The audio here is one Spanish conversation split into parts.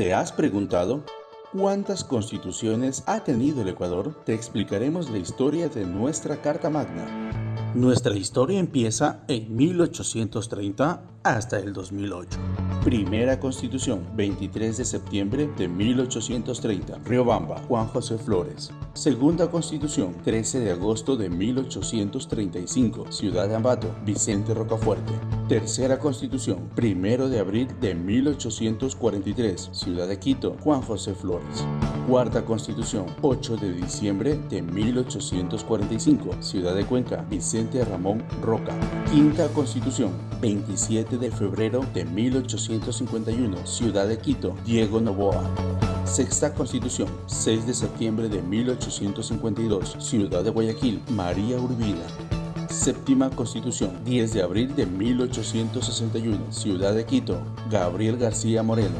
¿Te has preguntado cuántas constituciones ha tenido el Ecuador? Te explicaremos la historia de nuestra Carta Magna. Nuestra historia empieza en 1830 hasta el 2008. Primera Constitución, 23 de septiembre de 1830, Riobamba, Juan José Flores. Segunda Constitución, 13 de agosto de 1835, Ciudad de Ambato, Vicente Rocafuerte. Tercera Constitución, 1 de abril de 1843, Ciudad de Quito, Juan José Flores. Cuarta Constitución, 8 de diciembre de 1845, Ciudad de Cuenca, Vicente Ramón Roca. Quinta Constitución, 27 de febrero de 1851, Ciudad de Quito, Diego Novoa. Sexta Constitución, 6 de septiembre de 1852, Ciudad de Guayaquil, María Urbina. Séptima Constitución, 10 de abril de 1861, Ciudad de Quito, Gabriel García Moreno.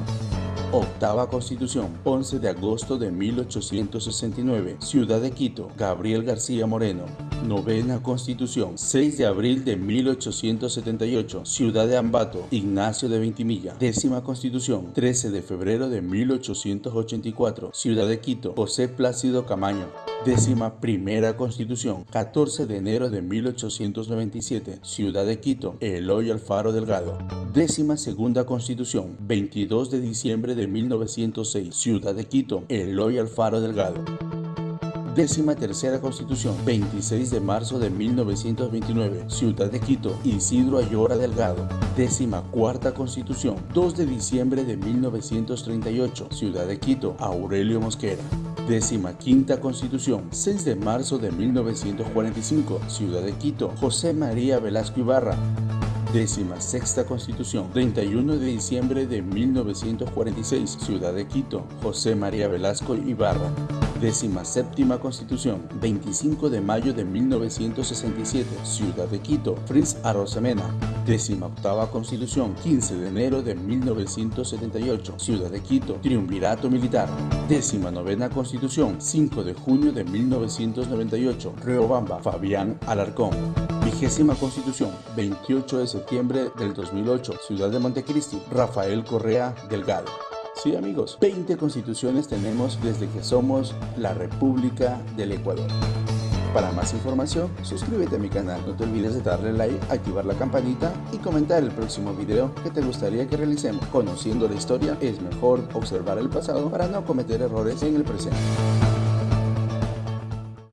Octava Constitución, 11 de agosto de 1869, Ciudad de Quito, Gabriel García Moreno. Novena Constitución, 6 de abril de 1878, Ciudad de Ambato, Ignacio de Ventimilla. Décima Constitución, 13 de febrero de 1884, Ciudad de Quito, José Plácido Camaño. Décima Primera Constitución, 14 de enero de 1897, Ciudad de Quito, Eloy Alfaro Delgado. Décima Segunda Constitución, 22 de diciembre de 1906, Ciudad de Quito, Eloy Alfaro Delgado. Décima tercera Constitución, 26 de marzo de 1929, Ciudad de Quito, Isidro Ayora Delgado. Décima cuarta Constitución, 2 de diciembre de 1938, Ciudad de Quito, Aurelio Mosquera. Décima quinta Constitución, 6 de marzo de 1945, Ciudad de Quito, José María Velasco Ibarra. Décima sexta Constitución, 31 de diciembre de 1946, Ciudad de Quito, José María Velasco Ibarra. Décima séptima Constitución, 25 de mayo de 1967, Ciudad de Quito, Fritz Arosemena. Décima octava Constitución, 15 de enero de 1978, Ciudad de Quito, Triunvirato Militar. Décima novena Constitución, 5 de junio de 1998, Riobamba, Fabián Alarcón. Vigésima Constitución, 28 de septiembre del 2008, Ciudad de Montecristi, Rafael Correa Delgado. Sí amigos, 20 constituciones tenemos desde que somos la República del Ecuador. Para más información, suscríbete a mi canal, no te olvides de darle like, activar la campanita y comentar el próximo video que te gustaría que realicemos. Conociendo la historia, es mejor observar el pasado para no cometer errores en el presente.